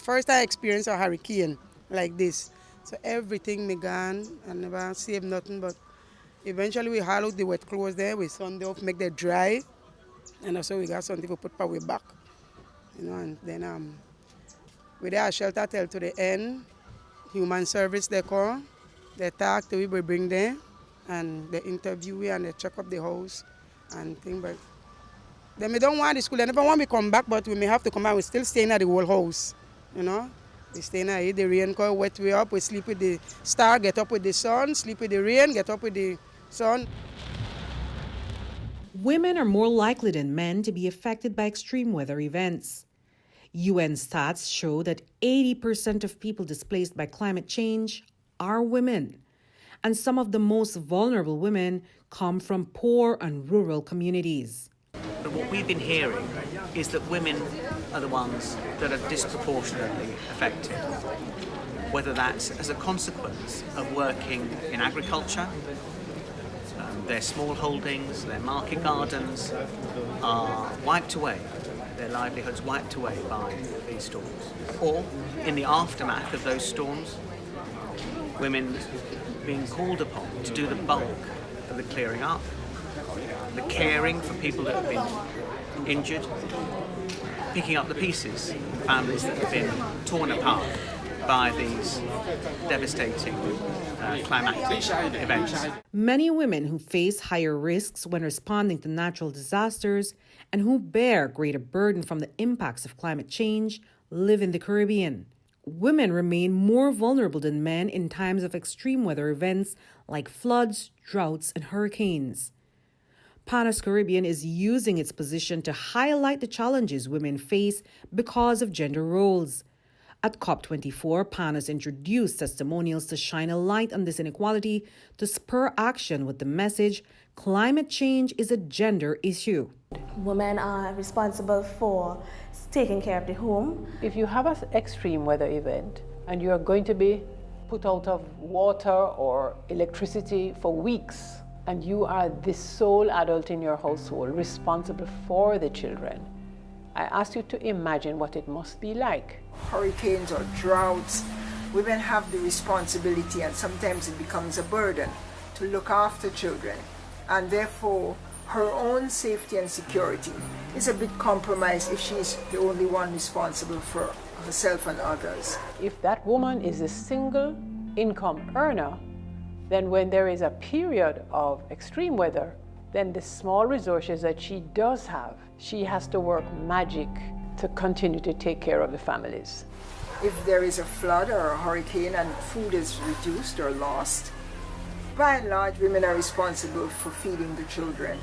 First I experienced a hurricane like this. So everything me gone. I never saved nothing but eventually we haul the wet clothes there, we sun them off, make them dry. And also we got something to put power back. You know, and then um we there shelter till to the end. Human service they call. They talk to we, we bring them and they interview we and they check up the house and things but then we don't want the school, they never want me come back, but we may have to come back. We're still staying at the whole house, you know. We stay in here, the rain come wet we up, we sleep with the star, get up with the sun, sleep with the rain, get up with the sun. Women are more likely than men to be affected by extreme weather events. UN stats show that 80% of people displaced by climate change are women. And some of the most vulnerable women come from poor and rural communities. But what we've been hearing is that women are the ones that are disproportionately affected, whether that's as a consequence of working in agriculture, um, their small holdings, their market gardens are wiped away, their livelihoods wiped away by these storms, or in the aftermath of those storms, women being called upon to do the bulk of the clearing up, the caring for people that have been injured, picking up the pieces, families that have been torn apart by these devastating uh, events. Many women who face higher risks when responding to natural disasters and who bear greater burden from the impacts of climate change live in the Caribbean. Women remain more vulnerable than men in times of extreme weather events like floods, droughts, and hurricanes. Panos Caribbean is using its position to highlight the challenges women face because of gender roles. At COP24, Panos introduced testimonials to shine a light on this inequality to spur action with the message climate change is a gender issue. Women are responsible for taking care of the home. If you have an extreme weather event and you are going to be put out of water or electricity for weeks, and you are the sole adult in your household responsible for the children, I ask you to imagine what it must be like. Hurricanes or droughts, women have the responsibility, and sometimes it becomes a burden to look after children, and therefore her own safety and security is a bit compromised if she's the only one responsible for herself and others. If that woman is a single income earner, then when there is a period of extreme weather, then the small resources that she does have, she has to work magic to continue to take care of the families. If there is a flood or a hurricane and food is reduced or lost, by and large, women are responsible for feeding the children.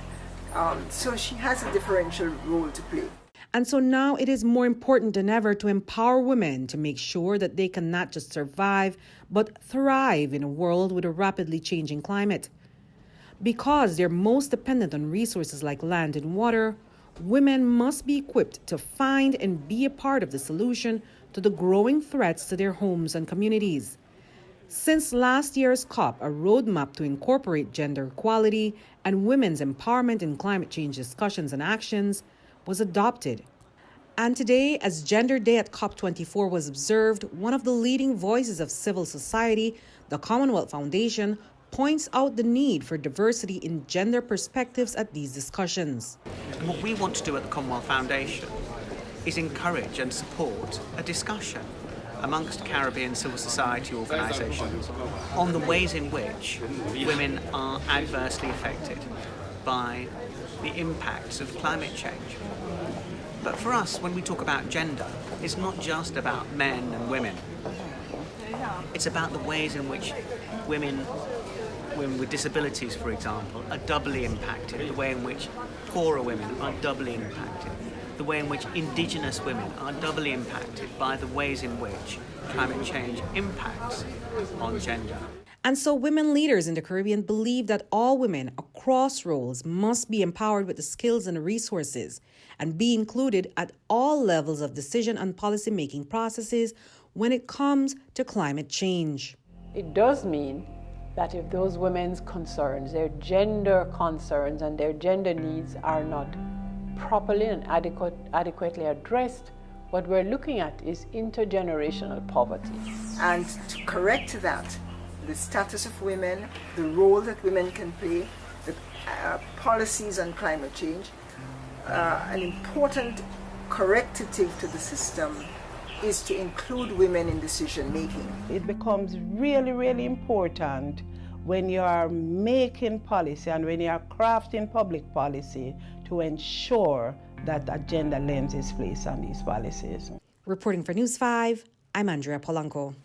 Um, so she has a differential role to play. And so now it is more important than ever to empower women to make sure that they can not just survive, but thrive in a world with a rapidly changing climate. Because they're most dependent on resources like land and water, women must be equipped to find and be a part of the solution to the growing threats to their homes and communities. Since last year's COP, a roadmap to incorporate gender equality and women's empowerment in climate change discussions and actions was adopted. And today, as Gender Day at COP24 was observed, one of the leading voices of civil society, the Commonwealth Foundation, points out the need for diversity in gender perspectives at these discussions. And what we want to do at the Commonwealth Foundation is encourage and support a discussion amongst Caribbean civil society organisations on the ways in which women are adversely affected by the impacts of climate change. But for us, when we talk about gender, it's not just about men and women. It's about the ways in which women women with disabilities, for example, are doubly impacted, the way in which poorer women are doubly impacted, the way in which indigenous women are doubly impacted by the ways in which climate change impacts on gender. And so, women leaders in the Caribbean believe that all women across roles must be empowered with the skills and resources and be included at all levels of decision and policy making processes when it comes to climate change. It does mean that if those women's concerns, their gender concerns, and their gender needs are not properly and adequate, adequately addressed, What we're looking at is intergenerational poverty. And to correct that, the status of women, the role that women can play, the uh, policies on climate change, uh, an important corrective to the system is to include women in decision making. It becomes really, really important when you are making policy and when you are crafting public policy to ensure that a gender lens is placed on these policies. Reporting for News 5, I'm Andrea Polanco.